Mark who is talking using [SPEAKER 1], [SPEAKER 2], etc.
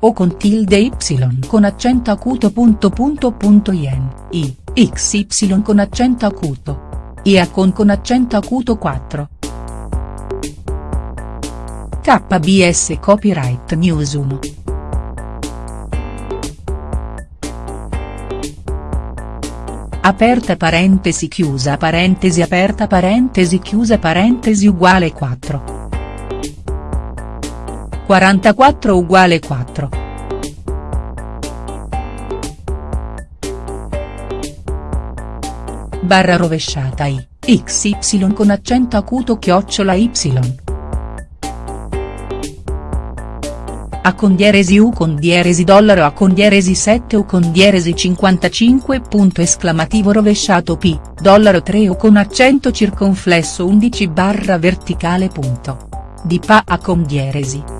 [SPEAKER 1] o con tilde y con accento acuto punto punto punto yen, i, xy con accento acuto. ia con con accento acuto 4. KBS Copyright News 1. Aperta parentesi chiusa parentesi aperta parentesi chiusa parentesi uguale 4. 44 uguale 4. Barra rovesciata i, xy con accento acuto chiocciola y. A con dieresi U con dieresi dollaro A con dieresi 7 U con dieresi 55 punto esclamativo rovesciato P, dollaro 3 U con accento circonflesso 11 barra verticale punto. Di Pa A con dieresi.